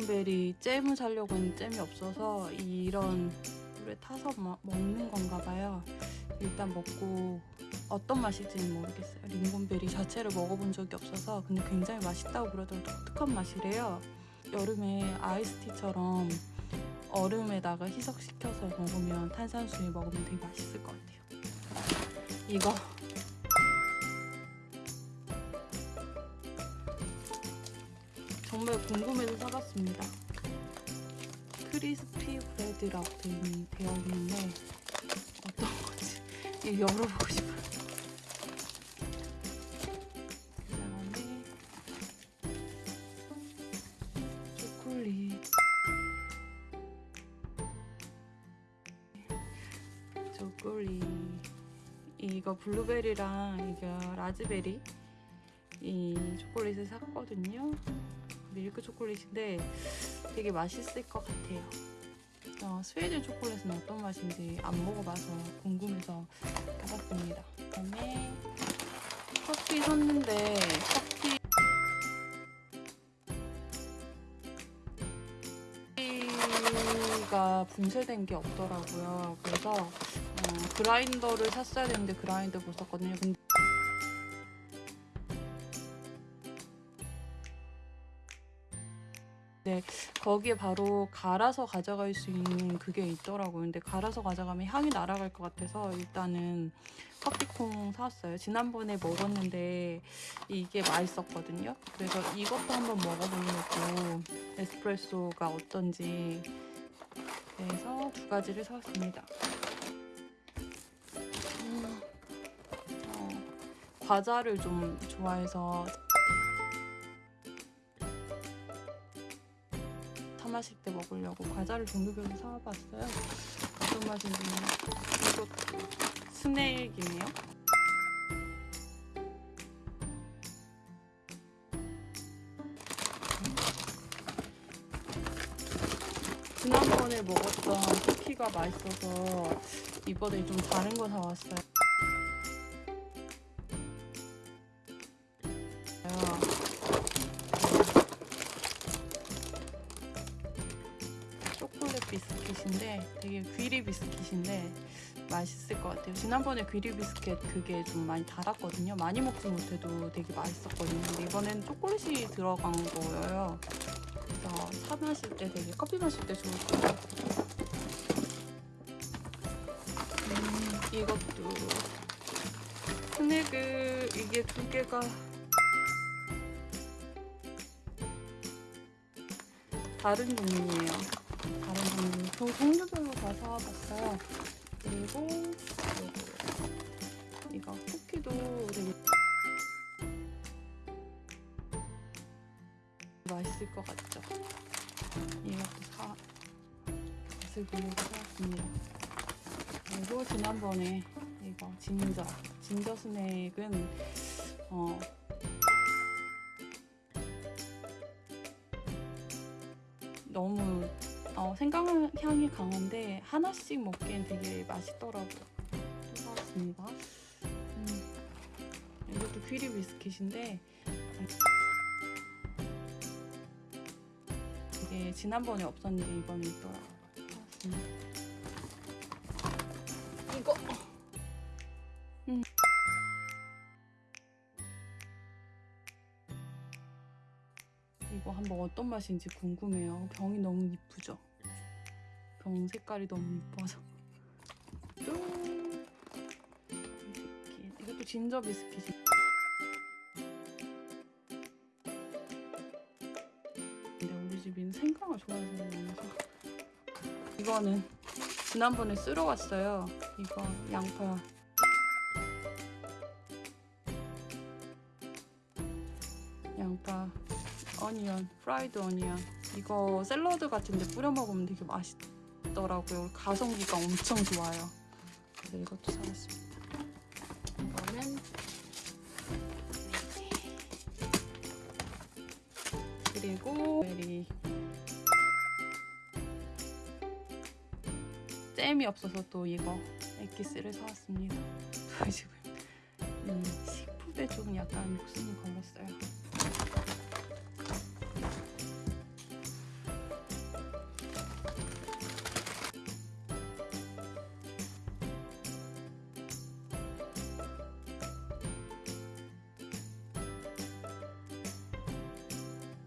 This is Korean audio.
블루베리 잼을 사려고 했는데 잼이 없어서 이런 물에 타서 마- 먹는 건가 봐요. 일단 먹고 어떤 맛일지는 모르겠어요. 링곤베리 자체를 먹어본 적이 없어서 근데 굉장히 맛있다고 그러더라고요. 독특한 맛이래요. 여름에 아이스티처럼 얼음에다가 희석시켜서 먹으면 탄산수에 먹으면 되게 맛있을 것 같아요. 이거 정말 궁금해서 사봤습니다. 크리스피 브레드라고 되어 있는- 되어 있는데 어떤 건지 이거 열어보고 싶어요. 그다음에 초콜릿 초콜릿 이거 블루베리랑 이거 라즈베리 이 초콜릿을 샀거든요. 밀크 초콜릿인데 되게 맛있을 것 같아요. 어, 스웨덴 초콜릿은 어떤 맛인지 안 먹어봐서 궁금해서 사봤습니다. 그다음에 커피 샀는데 커피 커피가 분쇄된 게 없더라고요. 그래서 어, 그라인더를 샀어야 되는데 그라인더 못 샀거든요. 근데 거기에 바로 갈아서 가져갈 수 있는 그게 있더라고요. 근데 갈아서 가져가면 향이 날아갈 것 같아서 일단은 커피콩 사왔어요. 지난번에 먹었는데 이게 맛있었거든요. 그래서 이것도 한번 먹어보려고 에스프레소가 어떤지 그래서 두 가지를 사왔습니다. 음, 어, 과자를 좀 좋아해서 마실 때 먹으려고 과자를 종류별로 사와봤어요. 어떤 맛인지 이거 스낵이네요. 지난번에 먹었던 쿠키가 맛있어서 이번에 좀 다른 거 사왔어요. 되게 귀리 비스킷인데 맛있을 것 같아요. 지난번에 귀리 비스킷 그게 좀 많이 달았거든요. 많이 먹지 못해도 되게 맛있었거든요. 근데 이번엔 초콜릿이 들어간 거예요. 그래서 차 마실 때 되게 커피 마실 때 좋을 것 같아요. 음, 이것도 스낵을 이게 두 개가 다른 종류예요. 다른 종류. 저 종류별로 다 사와봤어요. 그리고. 이거 쿠키도 되게 맛있을 것 같죠? 이것도 사 맛을 보려고 사왔습니다. 그리고 지난번에 이거 진저 진저 스낵은 어 생강 향이 강한데 하나씩 먹기엔 되게 맛있더라고요. 또 사왔습니다. 음, 이것도 귀리 비스킷인데 이게 지난번에 없었는데 이번에 있더라고요. 이거 음. 이거 한번 어떤 맛인지 궁금해요. 병이 너무 이쁘죠? 병 색깔이 너무 이뻐서. 이것도 진저 비스킷이. 근데 우리 집은 생강을 좋아해서 그런지. 이거는 지난번에 쓸어 왔어요. 이거 양파. 양파. onion, fried onion. 이거 샐러드 같은데 뿌려 먹으면 되게 맛있 더라고요. 가성비가 엄청 좋아요. 그래서 이것도 사왔습니다. 이거는 그리고 berry 잼이 없어서 또 이거 엑기스를 사왔습니다. 저희 집은 음, 식품에 좀 약간 목숨을 걸었어요.